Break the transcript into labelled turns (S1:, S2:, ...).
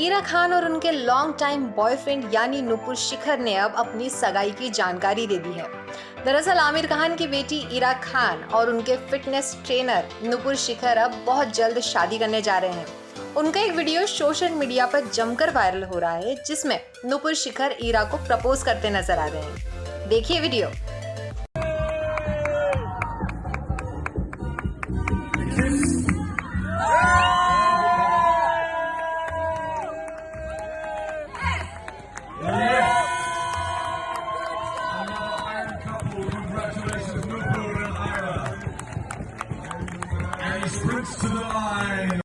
S1: ईरा खान और उनके long time boyfriend यानी नुपुर शिखर ने अब अपनी सगाई की जानकारी दे दी है। दरअसल आमिर खान की बेटी ईरा खान और उनके फिटनेस ट्रेनर नुपुर शिखर अब बहुत जल्द शादी करने जा रहे हैं। उनका एक वीडियो सोशल मीडिया पर जमकर वायरल हो रहा है, जिसमें नुपुर शिखर ईरा को प्रपोज करते नज़र आ रहे हैं। देखिए video
S2: Congratulations, Newport and Ira. And he sprints to the line.